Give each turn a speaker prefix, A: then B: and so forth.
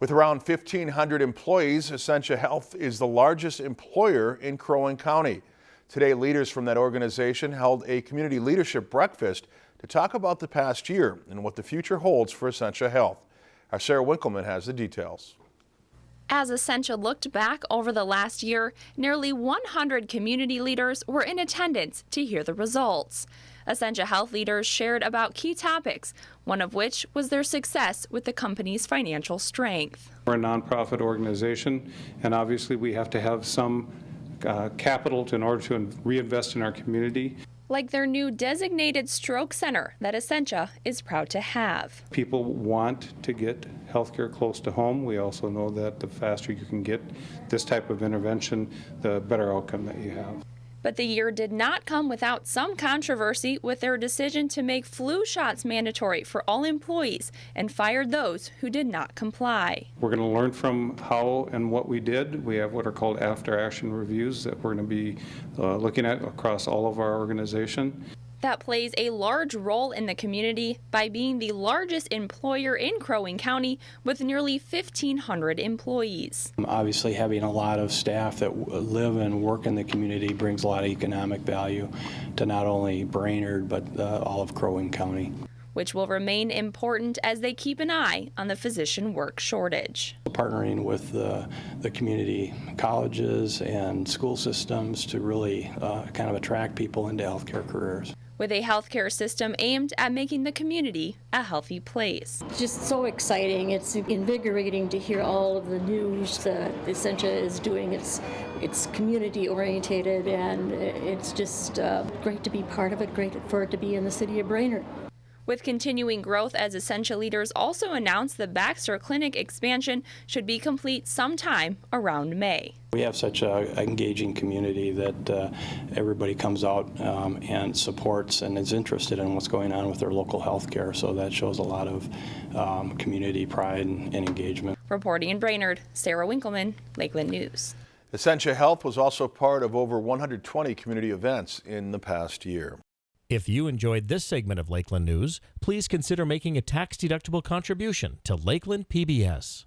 A: With around 1,500 employees, Essentia Health is the largest employer in Crow Wing County. Today, leaders from that organization held a community leadership breakfast to talk about the past year and what the future holds for Essentia Health. Our Sarah Winkleman has the details.
B: As Essentia looked back over the last year, nearly 100 community leaders were in attendance to hear the results. Essentia Health leaders shared about key topics, one of which was their success with the company's financial strength.
C: We're a nonprofit organization, and obviously we have to have some uh, capital to, in order to reinvest in our community.
B: Like their new designated stroke center that Essentia is proud to have.
C: People want to get health care close to home. We also know that the faster you can get this type of intervention, the better outcome that you have.
B: But the year did not come without some controversy with their decision to make flu shots mandatory for all employees and fired those who did not comply.
C: We're going to learn from how and what we did. We have what are called after action reviews that we're going to be uh, looking at across all of our organization
B: that plays a large role in the community by being the largest employer in Crow Wing County with nearly 1,500 employees.
D: Obviously, having a lot of staff that live and work in the community brings a lot of economic value to not only Brainerd but uh, all of Crow Wing County
B: which will remain important as they keep an eye on the physician work shortage.
D: Partnering with the, the community colleges and school systems to really uh, kind of attract people into healthcare careers
B: with a healthcare system aimed at making the community a healthy place.
E: Just so exciting. It's invigorating to hear all of the news that Essentia is doing. It's, it's community orientated and it's just uh, great to be part of it, great for it to be in the city of Brainerd.
B: With continuing growth as Essentia leaders also announced the Baxter Clinic expansion should be complete sometime around May.
D: We have such an engaging community that uh, everybody comes out um, and supports and is interested in what's going on with their local health care, so that shows a lot of um, community pride and, and engagement.
B: Reporting in Brainerd, Sarah Winkleman, Lakeland News.
A: Essentia Health was also part of over 120 community events in the past year.
F: If you enjoyed this segment of Lakeland News, please consider making a tax-deductible contribution to Lakeland PBS.